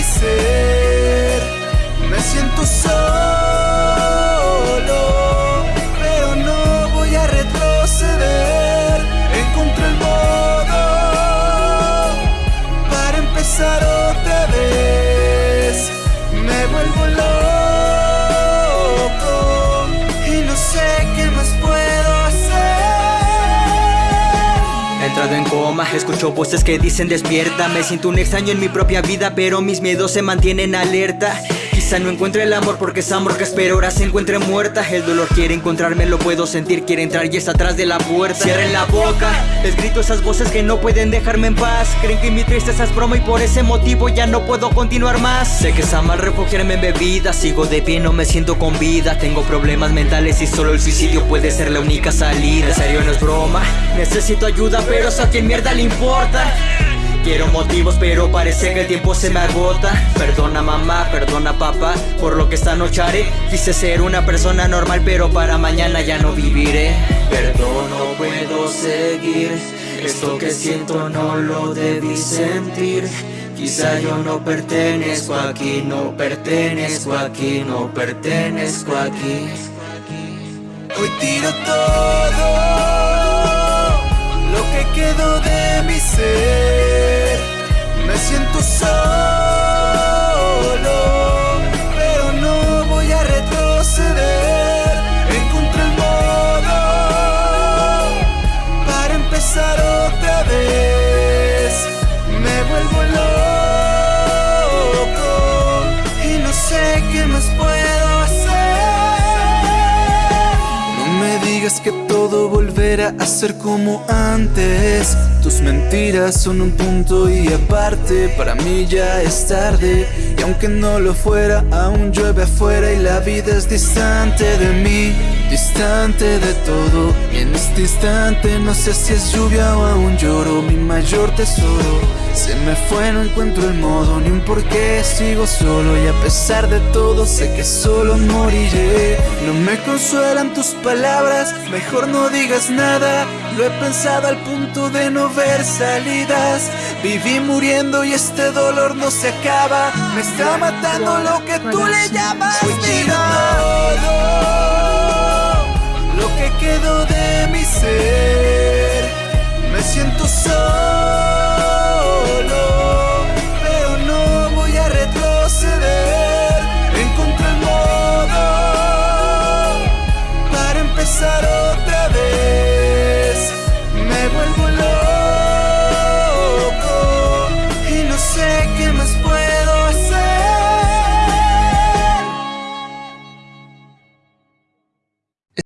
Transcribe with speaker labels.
Speaker 1: Me siento solo, pero no voy a retroceder. Encontré el modo para empezar otra vez. Me vuelvo loco.
Speaker 2: Coma, escucho voces que dicen despierta Me siento un extraño en mi propia vida, pero mis miedos se mantienen alerta No encuentre el amor porque esa amor que espero. Ahora se encuentre muerta El dolor quiere encontrarme, lo puedo sentir, quiere entrar y está atrás de la puerta. Cierren la boca, les grito esas voces que no pueden dejarme en paz. Creen que mi tristeza es broma y por ese motivo ya no puedo continuar más. Sé que está mal refugiarme en bebidas, sigo de pie, no me siento con vida. Tengo problemas mentales y solo el suicidio puede ser la única salida. En serio no es broma, necesito ayuda pero eso a quien mierda le importa Quiero motivos pero parece que el tiempo se me agota. Perdona mamá, perdona papá por lo que esta noche haré. Quise ser una persona normal pero para mañana ya no viviré. Perdón, no puedo seguir. Esto que siento no lo debí sentir. Quizá yo no pertenezco aquí, no pertenezco aquí, no pertenezco aquí.
Speaker 1: Hoy tiro todo otra vez. Me vuelvo loco y no sé qué más puedo hacer. No me digas que todo volverá a ser como antes. Tus mentiras son un punto y aparte. Para mí ya es tarde. Y aunque no lo fuera, aún llueve afuera y la vida es distante de mí. Distante de todo. Y en este instante no sé si es lluvia o aún lloro. Mi mayor tesoro. Se me fue, no encuentro el modo ni un porqué, sigo solo y a pesar de todo sé que solo moriré. No me consuelan tus palabras, mejor no digas nada. Lo he pensado al punto de no ver salidas. Viví muriendo y este dolor no se acaba. Me está matando lo que tú le llamas vida.